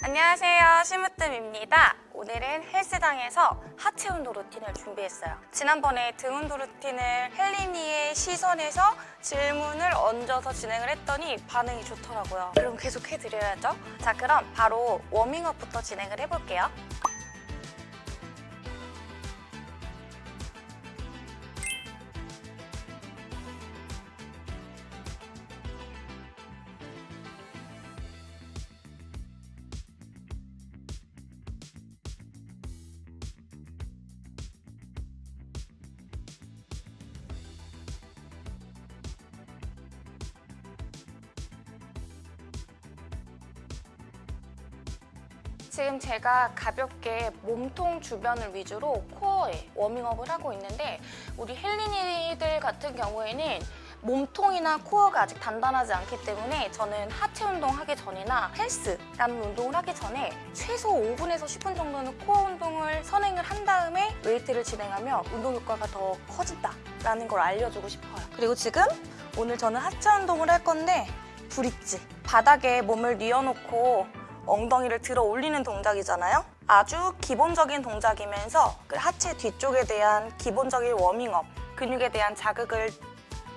안녕하세요. 심으뜸입니다. 오늘은 헬스장에서 하체 운동 루틴을 준비했어요. 지난번에 등 운동 루틴을 헬리니의 시선에서 질문을 얹어서 진행을 했더니 반응이 좋더라고요. 그럼 계속 해드려야죠. 자 그럼 바로 워밍업부터 진행을 해볼게요 지금 제가 가볍게 몸통 주변을 위주로 코어에 워밍업을 하고 있는데 우리 헬린이들 같은 경우에는 몸통이나 코어가 아직 단단하지 않기 때문에 저는 하체 운동하기 전이나 헬스라는 운동을 하기 전에 최소 5분에서 10분 정도는 코어 운동을 선행을 한 다음에 웨이트를 진행하면 운동 효과가 더 커진다라는 걸 알려주고 싶어요. 그리고 지금 오늘 저는 하체 운동을 할 건데 브릿지 바닥에 몸을 뉘어놓고 엉덩이를 들어 올리는 동작이잖아요. 아주 기본적인 동작이면서 그 하체 뒤쪽에 대한 기본적인 워밍업, 근육에 대한 자극을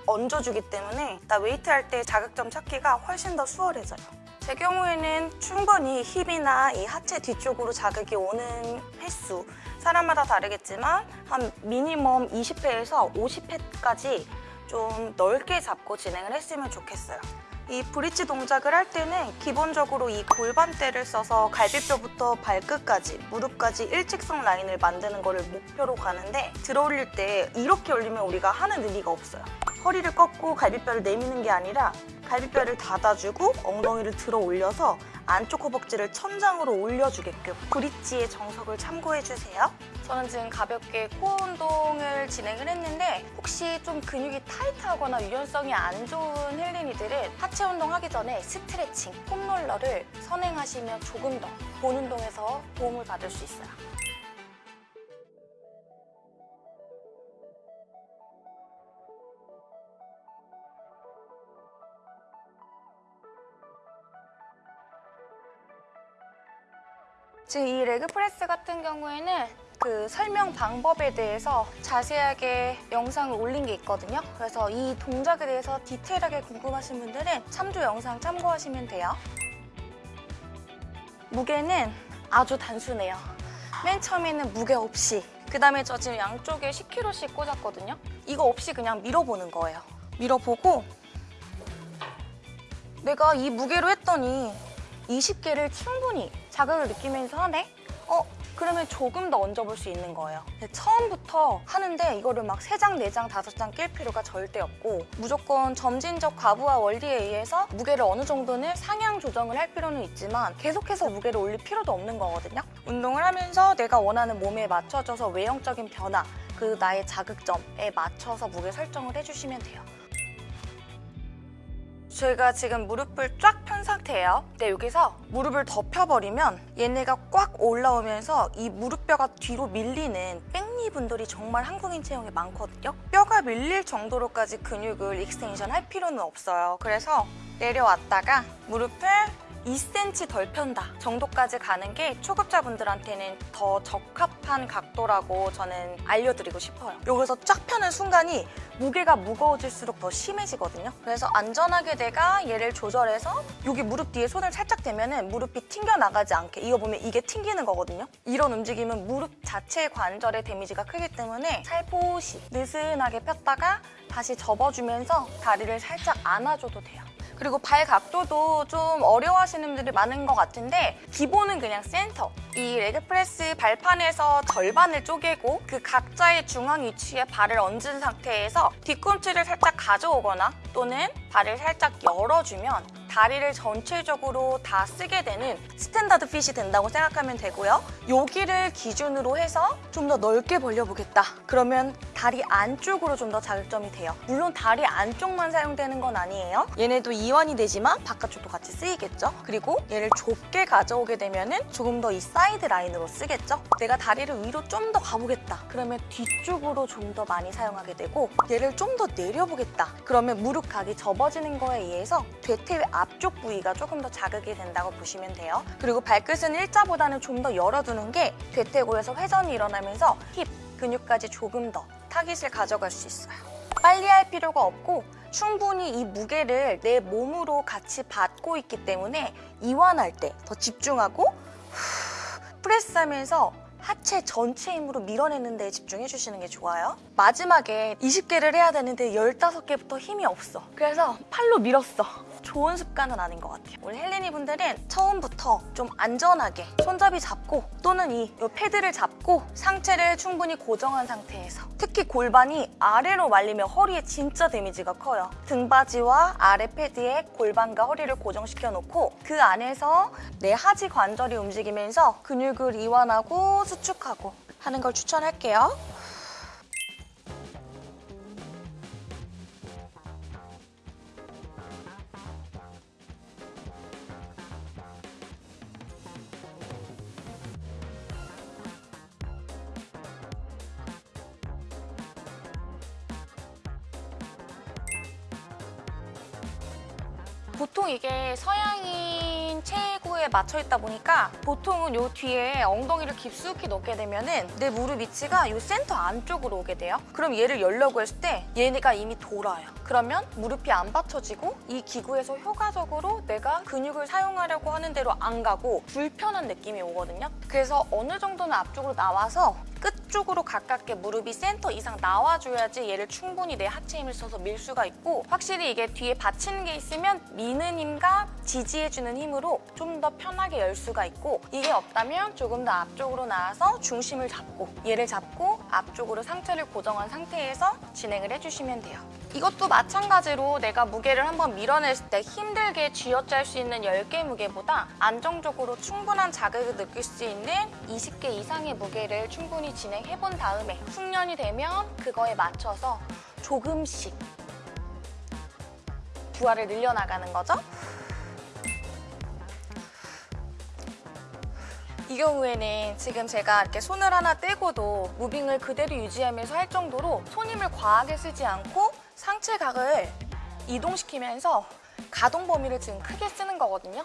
얹어주기 때문에 나 웨이트 할 때 자극점 찾기가 훨씬 더 수월해져요. 제 경우에는 충분히 힙이나 이 하체 뒤쪽으로 자극이 오는 횟수 사람마다 다르겠지만 한 미니멈 20회에서 50회까지 좀 넓게 잡고 진행을 했으면 좋겠어요. 이 브릿지 동작을 할 때는 기본적으로 이 골반대를 써서 갈비뼈부터 발끝까지 무릎까지 일직선 라인을 만드는 거를 목표로 가는데 들어 올릴 때 이렇게 올리면 우리가 하는 의미가 없어요. 허리를 꺾고 갈비뼈를 내미는 게 아니라 갈비뼈를 닫아주고 엉덩이를 들어 올려서 안쪽 허벅지를 천장으로 올려주게끔 브릿지의 정석을 참고해주세요 저는 지금 가볍게 코어 운동을 진행을 했는데 혹시 좀 근육이 타이트하거나 유연성이 안 좋은 헬린이들은 하체 운동하기 전에 스트레칭, 폼롤러를 선행하시면 조금 더 본 운동에서 도움을 받을 수 있어요. 지금 이 레그 프레스 같은 경우에는 그 설명 방법에 대해서 자세하게 영상을 올린 게 있거든요. 그래서 이 동작에 대해서 디테일하게 궁금하신 분들은 참조 영상 참고하시면 돼요. 무게는 아주 단순해요. 맨 처음에는 무게 없이 그 다음에 저 지금 양쪽에 10kg씩 꽂았거든요. 이거 없이 그냥 밀어보는 거예요. 밀어보고 내가 이 무게로 했더니 20개를 충분히 자극을 느끼면서 하네? 어? 그러면 조금 더 얹어볼 수 있는 거예요. 처음부터 하는데 이거를 막 3장, 4장, 5장 낄 필요가 절대 없고 무조건 점진적 과부하 원리에 의해서 무게를 어느 정도는 상향 조정을 할 필요는 있지만 계속해서 무게를 올릴 필요도 없는 거거든요. 운동을 하면서 내가 원하는 몸에 맞춰져서 외형적인 변화, 그 나의 자극점에 맞춰서 무게 설정을 해주시면 돼요. 저희가 지금 무릎을 쫙 편 상태예요. 근데 여기서 무릎을 더 펴버리면 얘네가 꽉 올라오면서 이 무릎뼈가 뒤로 밀리는 back knee 분들이 정말 한국인 체형에 많거든요. 뼈가 밀릴 정도로까지 근육을 extension 할 필요는 없어요. 그래서 내려왔다가 무릎을 2cm 덜 편다 정도까지 가는 게 초급자분들한테는 더 적합한 각도라고 저는 알려드리고 싶어요. 여기서 쫙 펴는 순간이 무게가 무거워질수록 더 심해지거든요. 그래서 안전하게 내가 얘를 조절해서 여기 무릎 뒤에 손을 살짝 대면 무릎이 튕겨나가지 않게 이거 보면 이게 튕기는 거거든요. 이런 움직임은 무릎 자체 관절의 damage가 크기 때문에 살포시 느슨하게 폈다가 다시 접어주면서 다리를 살짝 안아줘도 돼요. 그리고 발 각도도 좀 어려워하시는 분들이 많은 것 같은데 기본은 그냥 센터. 이 leg press 발판에서 절반을 쪼개고 그 각자의 중앙 위치에 발을 얹은 상태에서 뒤꿈치를 살짝 가져오거나 또는 발을 살짝 열어주면 다리를 전체적으로 다 쓰게 되는 standard fit이 된다고 생각하면 되고요. 여기를 기준으로 해서 좀 더 넓게 벌려보겠다. 그러면 다리 안쪽으로 좀 더 자극점이 돼요. 물론 다리 안쪽만 사용되는 건 아니에요. 얘네도 이완이 되지만 바깥쪽도 같이 쓰이겠죠. 그리고 얘를 좁게 가져오게 되면 은 조금 더 이 사이드 라인으로 쓰겠죠. 내가 다리를 위로 좀 더 가보겠다. 그러면 뒤쪽으로 좀 더 많이 사용하게 되고 얘를 좀 더 내려보겠다. 그러면 무릎 각이 접어지는 거에 의해서 대퇴 앞쪽 부위가 조금 더 자극이 된다고 보시면 돼요. 그리고 발끝은 일자보다는 좀 더 열어두는 게 대퇴골에서 회전이 일어나면서 힙 근육까지 조금 더 타깃을 가져갈 수 있어요. 빨리 할 필요가 없고 충분히 이 무게를 내 몸으로 같이 받고 있기 때문에 이완할 때 더 집중하고 후, 프레스하면서 하체 전체 힘으로 밀어내는 데에 집중해 주시는 게 좋아요. 마지막에 20개를 해야 되는데 15개부터 힘이 없어. 그래서 팔로 밀었어. 좋은 습관은 아닌 것 같아요. 우리 헬리니 분들은 처음부터 좀 안전하게 손잡이 잡고 또는 이, 이 패드를 잡고 상체를 충분히 고정한 상태에서 특히 골반이 아래로 말리면 허리에 진짜 데미지가 커요. 등받이와 아래 패드에 골반과 허리를 고정시켜 놓고 그 안에서 내 하지 관절이 움직이면서 근육을 이완하고 수축하고 하는 걸 추천할게요. 보통 이게 서양 인 체구에 맞춰 있다 보니까 보통은 요 뒤에 엉덩이를 깊숙이 넣게 되면은 내 무릎 위치가 요 센터 안쪽으로 오게 돼요. 그럼 얘를 열려고 했을 때 얘네가 이미 돌아요. 그러면 무릎이 안 받쳐지고 이 기구에서 효과적으로 내가 근육을 사용하려고 하는 대로 안 가고 불편한 느낌이 오거든요. 그래서 어느 정도는 앞쪽으로 나와서 끝쪽으로 가깝게 무릎이 센터 이상 나와줘야지 얘를 충분히 내 하체 힘을 써서 밀 수가 있고 확실히 이게 뒤에 받치는 게 있으면 미는 힘과 지지해주는 힘으로 좀 더 편하게 열 수가 있고 이게 없다면 조금 더 앞쪽으로 나와서 중심을 잡고 얘를 잡고 앞쪽으로 상체를 고정한 상태에서 진행을 해주시면 돼요. 이것도 마찬가지로 내가 무게를 한번 밀어냈을 때 힘들게 쥐어짤 수 있는 10개 무게보다 안정적으로 충분한 자극을 느낄 수 있는 20개 이상의 무게를 충분히 진행해 본 다음에 숙련이 되면 그거에 맞춰서 조금씩 부하를 늘려나가는 거죠. 이 경우에는 지금 제가 이렇게 손을 하나 떼고도 무빙을 그대로 유지하면서 할 정도로 손 힘을 과하게 쓰지 않고 상체 각을 이동시키면서 가동 범위를 지금 크게 쓰는 거거든요.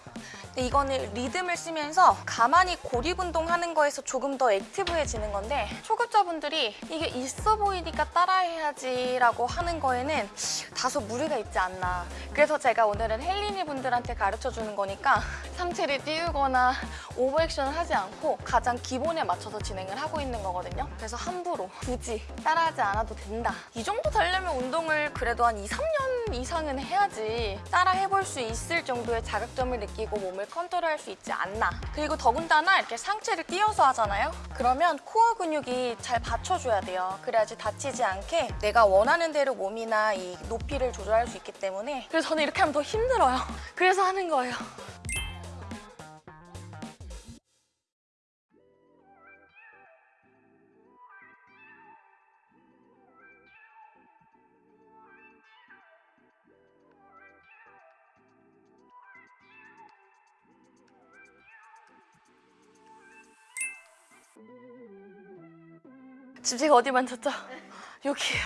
근데 이거는 리듬을 쓰면서 가만히 고립 운동하는 거에서 조금 더 액티브해지는 건데 초급자분들이 이게 있어 보이니까 따라해야지 라고 하는 거에는 다소 무리가 있지 않나. 그래서 제가 오늘은 헬리니 분들한테 가르쳐주는 거니까 상체를 띄우거나 오버액션을 하지 않고 가장 기본에 맞춰서 진행을 하고 있는 거거든요. 그래서 함부로 굳이 따라하지 않아도 된다. 이 정도 되려면 운동을 그래도 한 2, 3년 이상은 해야지 따라 해볼 수 있을 정도의 자극점을 느끼고 몸을 컨트롤할 수 있지 않나. 그리고 더군다나 이렇게 상체를 띄어서 하잖아요. 그러면 코어 근육이 잘 받쳐줘야 돼요. 그래야지 다치지 않게 내가 원하는 대로 몸이나 이 높이를 조절할 수 있기 때문에 그래서 저는 이렇게 하면 더 힘들어요. 그래서 하는 거예요. 지금 제가 어디 만졌죠? 여기에요.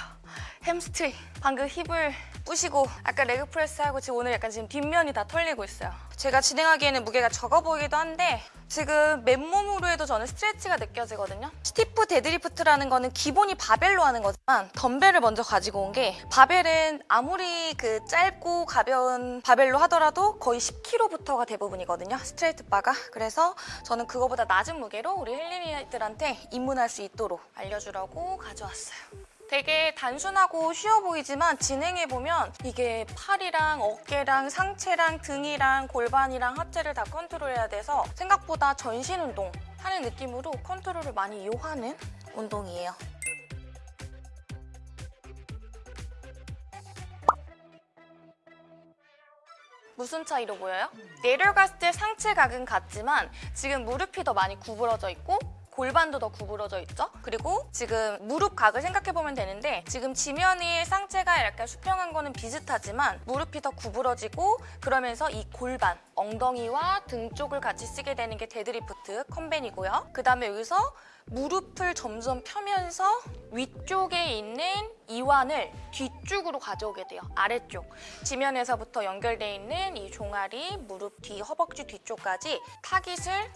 햄스트링. 방금 힙을 부시고 아까 leg press 하고 지금 오늘 약간 지금 뒷면이 다 털리고 있어요. 제가 진행하기에는 무게가 적어 보이기도 한데 지금 맨몸으로 해도 저는 스트레치가 느껴지거든요. stiff deadlift라는 거는 기본이 바벨로 하는 거지만 덤벨을 먼저 가지고 온 게 바벨은 아무리 그 짧고 가벼운 바벨로 하더라도 거의 10kg부터가 대부분이거든요. straight bar가. 그래서 저는 그거보다 낮은 무게로 우리 헬리니들한테 입문할 수 있도록 알려주려고 가져왔어요. 되게 단순하고 쉬워 보이지만 진행해보면 이게 팔이랑 어깨랑 상체랑 등이랑 골반이랑 하체를 다 컨트롤해야 돼서 생각보다 전신 운동 하는 느낌으로 컨트롤을 많이 요하는 운동이에요. 무슨 차이로 보여요? 내려갔을 때 상체 각은 같지만 지금 무릎이 더 많이 구부러져 있고 골반도 더 구부러져 있죠? 그리고 지금 무릎 각을 생각해보면 되는데 지금 지면이 상체가 약간 수평한 거는 비슷하지만 무릎이 더 구부러지고 그러면서 이 골반, 엉덩이와 등 쪽을 같이 쓰게 되는 게 deadlift conven이고요. 그 다음에 여기서 무릎을 점점 펴면서 위쪽에 있는 이완을 뒤쪽으로 가져오게 돼요. 아래쪽. 지면에서부터 연결돼 있는 이 종아리, 무릎 뒤, 허벅지 뒤쪽까지 타깃을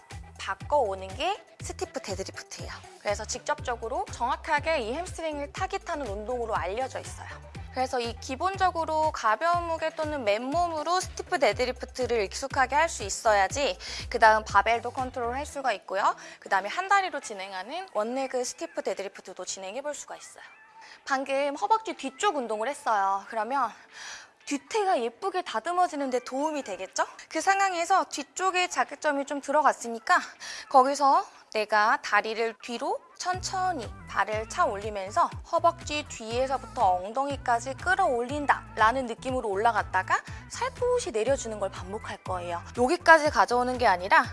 바꿔오는 게 stiff deadlift예요. 그래서 직접적으로 정확하게 이 hamstring을 타깃하는 운동으로 알려져 있어요. 그래서 이 기본적으로 가벼운 무게 또는 맨몸으로 stiff deadlift를 익숙하게 할 수 있어야지 그 다음 바벨도 컨트롤 할 수가 있고요. 그 다음에 한 다리로 진행하는 one leg stiff deadlift도 진행해 볼 수가 있어요. 방금 허벅지 뒤쪽 운동을 했어요. 그러면 뒤태가 예쁘게 다듬어지는데 도움이 되겠죠? 그 상황에서 뒤쪽에 자극점이 좀 들어갔으니까 거기서 내가 다리를 뒤로 천천히 발을 차 올리면서 허벅지 뒤에서부터 엉덩이까지 끌어올린다 라는 느낌으로 올라갔다가 살포시 내려주는 걸 반복할 거예요. 여기까지 가져오는 게 아니라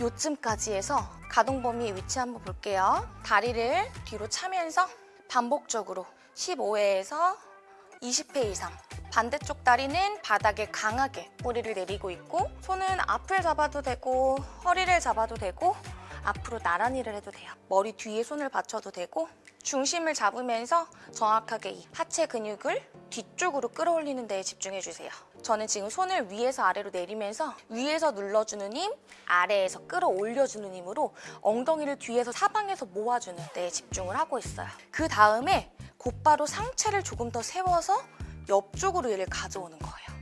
요쯤까지 해서 가동 범위 위치 한번 볼게요. 다리를 뒤로 차면서 반복적으로 15회에서 20회 이상 반대쪽 다리는 바닥에 강하게 뿌리를 내리고 있고 손은 앞을 잡아도 되고 허리를 잡아도 되고 앞으로 나란히를 해도 돼요. 머리 뒤에 손을 받쳐도 되고 중심을 잡으면서 정확하게 이 하체 근육을 뒤쪽으로 끌어올리는 데에 집중해 주세요. 저는 지금 손을 위에서 아래로 내리면서 위에서 눌러주는 힘, 아래에서 끌어올려주는 힘으로 엉덩이를 뒤에서 사방에서 모아주는 데에 집중을 하고 있어요. 그 다음에 곧바로 상체를 조금 더 세워서 옆쪽으로 얘를 가져오는 거예요.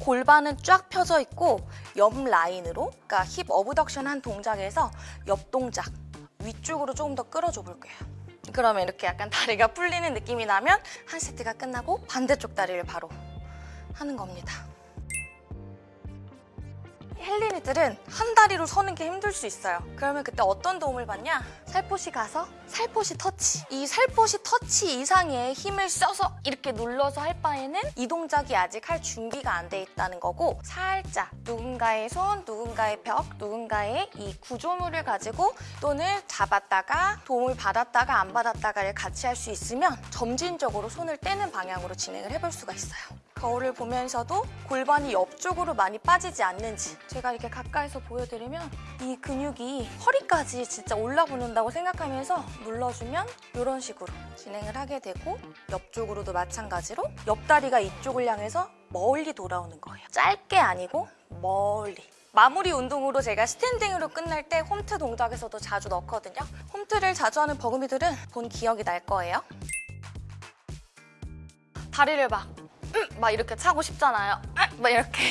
골반은 쫙 펴져 있고 옆 라인으로 그러니까 힙 어브덕션 한 동작에서 옆 동작 위쪽으로 조금 더 끌어줘 볼게요. 그러면 이렇게 약간 다리가 풀리는 느낌이 나면 한 세트가 끝나고 반대쪽 다리를 바로 하는 겁니다. 헬린이들은 한 다리로 서는 게 힘들 수 있어요. 그러면 그때 어떤 도움을 받냐? 살포시 가서 살포시 터치. 이 살포시 터치 이상의 힘을 써서 이렇게 눌러서 할 바에는 이 동작이 아직 할 준비가 안 돼 있다는 거고 살짝 누군가의 손, 누군가의 벽, 누군가의 이 구조물을 가지고 또는 잡았다가 도움을 받았다가 안 받았다가를 같이 할 수 있으면 점진적으로 손을 떼는 방향으로 진행을 해볼 수가 있어요. 거울을 보면서도 골반이 옆쪽으로 많이 빠지지 않는지 제가 이렇게 가까이서 보여드리면 이 근육이 허리까지 진짜 올라붙는다고 생각하면서 눌러주면 이런 식으로 진행을 하게 되고 옆쪽으로도 마찬가지로 옆다리가 이쪽을 향해서 멀리 돌아오는 거예요. 짧게 아니고 멀리. 마무리 운동으로 제가 스탠딩으로 끝날 때 홈트 동작에서도 자주 넣거든요. 홈트를 자주 하는 버금이들은 본 기억이 날 거예요. 다리를 막, 음, 막 이렇게 차고 싶잖아요. 음, 막 이렇게.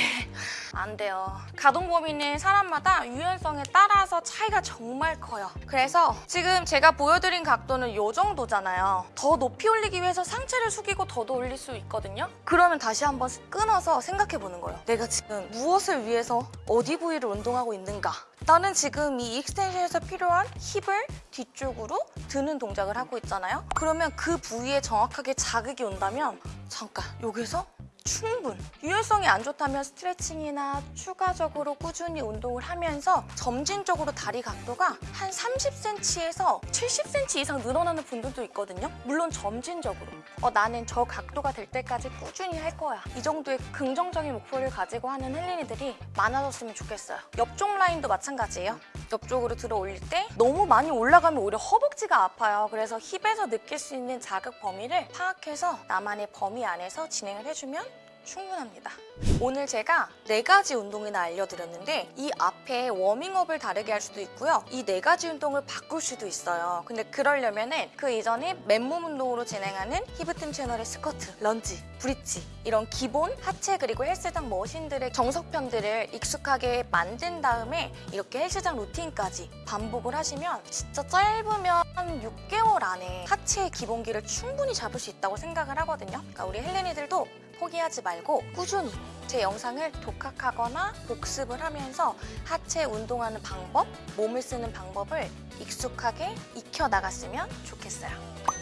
안 돼요. 가동 범위는 사람마다 유연성에 따라서 차이가 정말 커요. 그래서 지금 제가 보여드린 각도는 이 정도잖아요. 더 높이 올리기 위해서 상체를 숙이고 더도 올릴 수 있거든요. 그러면 다시 한번 끊어서 생각해 보는 거예요. 내가 지금 무엇을 위해서 어디 부위를 운동하고 있는가? 나는 지금 이 extension에서 필요한 힙을 뒤쪽으로 드는 동작을 하고 있잖아요. 그러면 그 부위에 정확하게 자극이 온다면 잠깐 여기서 충분! 유연성이 안 좋다면 스트레칭이나 추가적으로 꾸준히 운동을 하면서 점진적으로 다리 각도가 한 30cm에서 70cm 이상 늘어나는 분들도 있거든요. 물론 점진적으로. 어, 나는 저 각도가 될 때까지 꾸준히 할 거야. 이 정도의 긍정적인 목표를 가지고 하는 헬린이들이 많아졌으면 좋겠어요. 옆쪽 라인도 마찬가지예요. 옆쪽으로 들어 올릴 때 너무 많이 올라가면 오히려 허벅지가 아파요. 그래서 힙에서 느낄 수 있는 자극 범위를 파악해서 나만의 범위 안에서 진행을 해주면 충분합니다. 오늘 제가 네 가지 운동이나 알려드렸는데 이 앞에 워밍업을 다르게 할 수도 있고요. 이 네 가지 운동을 바꿀 수도 있어요. 근데 그러려면 은 그 이전에 맨몸 운동으로 진행하는 히브팀 채널의 스쿼트, 런지, 브릿지 이런 기본 하체 그리고 헬스장 머신들의 정석편들을 익숙하게 만든 다음에 이렇게 헬스장 루틴까지 반복을 하시면 진짜 짧으면 한 6개월 안에 하체의 기본기를 충분히 잡을 수 있다고 생각을 하거든요. 그러니까 우리 헬렌이들도 포기하지 말고 꾸준히 제 영상을 독학하거나 복습을 하면서 하체 운동하는 방법, 몸을 쓰는 방법을 익숙하게 익혀 나갔으면 좋겠어요.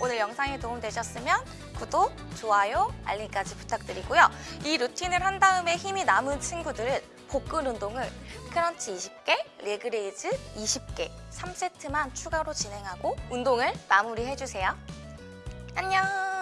오늘 영상이 도움되셨으면 구독, 좋아요, 알림까지 부탁드리고요. 이 루틴을 한 다음에 힘이 남은 친구들은 복근 운동을 crunch 20개, leg raise 20개, 3세트만 추가로 진행하고 운동을 마무리해주세요. 안녕!